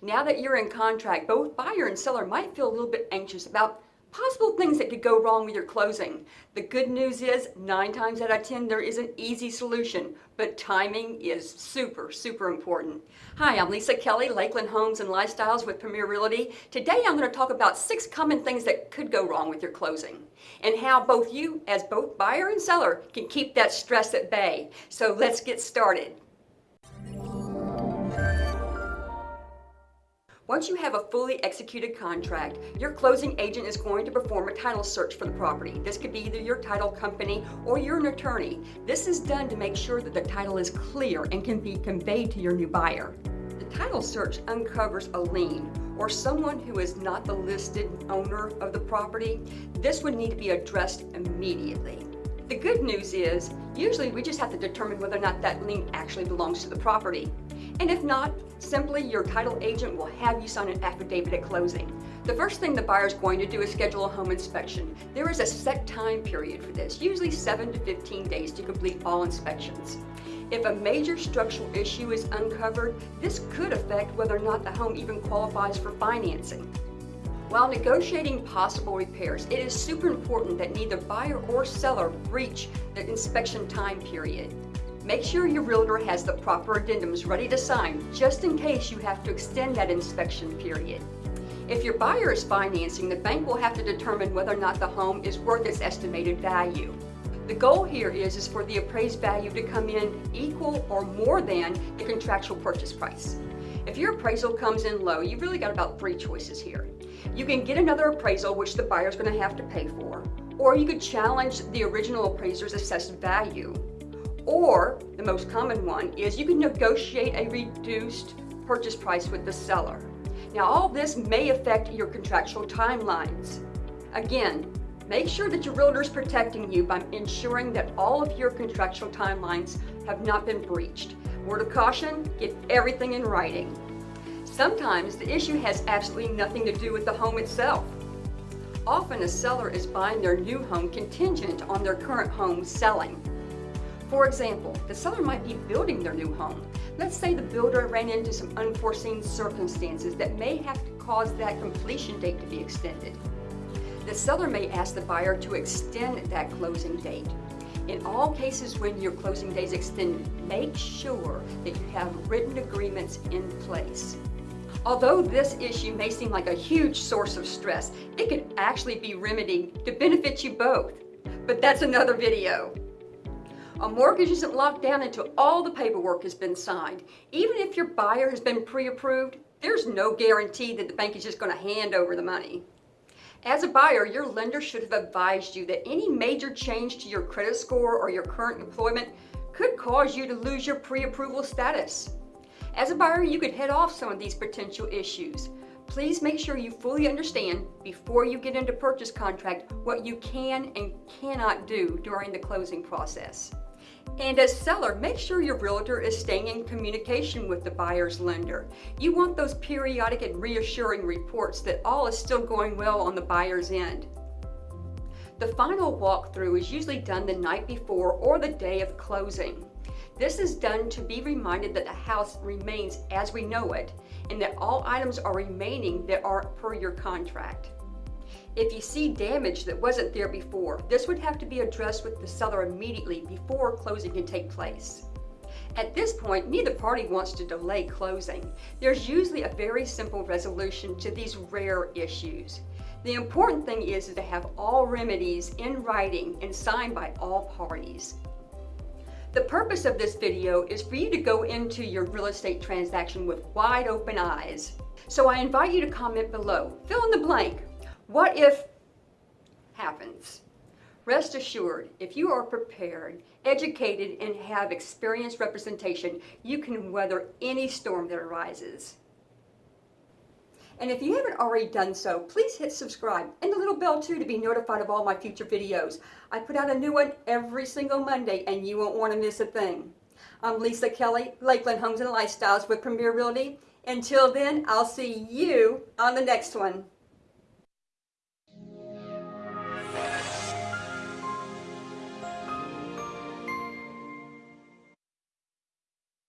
Now that you're in contract, both buyer and seller might feel a little bit anxious about possible things that could go wrong with your closing. The good news is, nine times out of 10, there is an easy solution, but timing is super, super important. Hi, I'm Lisa Kelly, Lakeland Homes and Lifestyles with Premier Realty. Today I'm going to talk about six common things that could go wrong with your closing and how both you, as both buyer and seller, can keep that stress at bay. So let's get started. Once you have a fully executed contract, your closing agent is going to perform a title search for the property. This could be either your title company or you're an attorney. This is done to make sure that the title is clear and can be conveyed to your new buyer. The title search uncovers a lien or someone who is not the listed owner of the property. This would need to be addressed immediately. The good news is, usually we just have to determine whether or not that lien actually belongs to the property. And if not, simply your title agent will have you sign an affidavit at closing. The first thing the buyer is going to do is schedule a home inspection. There is a set time period for this, usually 7 to 15 days to complete all inspections. If a major structural issue is uncovered, this could affect whether or not the home even qualifies for financing. While negotiating possible repairs, it is super important that neither buyer or seller breach the inspection time period. Make sure your realtor has the proper addendums ready to sign just in case you have to extend that inspection period. If your buyer is financing, the bank will have to determine whether or not the home is worth its estimated value. The goal here is, is for the appraised value to come in equal or more than the contractual purchase price. If your appraisal comes in low, you've really got about three choices here. You can get another appraisal, which the buyer's going to have to pay for, or you could challenge the original appraiser's assessed value, or, the most common one, is you can negotiate a reduced purchase price with the seller. Now, all this may affect your contractual timelines. Again, make sure that your realtor is protecting you by ensuring that all of your contractual timelines have not been breached. Word of caution, get everything in writing. Sometimes the issue has absolutely nothing to do with the home itself. Often a seller is buying their new home contingent on their current home selling. For example, the seller might be building their new home. Let's say the builder ran into some unforeseen circumstances that may have to cause that completion date to be extended. The seller may ask the buyer to extend that closing date. In all cases when your closing date is extended, make sure that you have written agreements in place. Although this issue may seem like a huge source of stress, it could actually be remedied to benefit you both. But that's another video. A mortgage isn't locked down until all the paperwork has been signed. Even if your buyer has been pre-approved, there's no guarantee that the bank is just going to hand over the money. As a buyer, your lender should have advised you that any major change to your credit score or your current employment could cause you to lose your pre-approval status. As a buyer, you could head off some of these potential issues. Please make sure you fully understand before you get into purchase contract what you can and cannot do during the closing process. And as seller, make sure your realtor is staying in communication with the buyer's lender. You want those periodic and reassuring reports that all is still going well on the buyer's end. The final walkthrough is usually done the night before or the day of closing. This is done to be reminded that the house remains as we know it and that all items are remaining that are per your contract. If you see damage that wasn't there before, this would have to be addressed with the seller immediately before closing can take place. At this point, neither party wants to delay closing. There's usually a very simple resolution to these rare issues. The important thing is to have all remedies in writing and signed by all parties. The purpose of this video is for you to go into your real estate transaction with wide open eyes. So I invite you to comment below. Fill in the blank. What if happens? Rest assured, if you are prepared, educated, and have experienced representation, you can weather any storm that arises. And if you haven't already done so, please hit subscribe and the little bell too to be notified of all my future videos. I put out a new one every single Monday and you won't want to miss a thing. I'm Lisa Kelly, Lakeland Homes and Lifestyles with Premier Realty. Until then, I'll see you on the next one.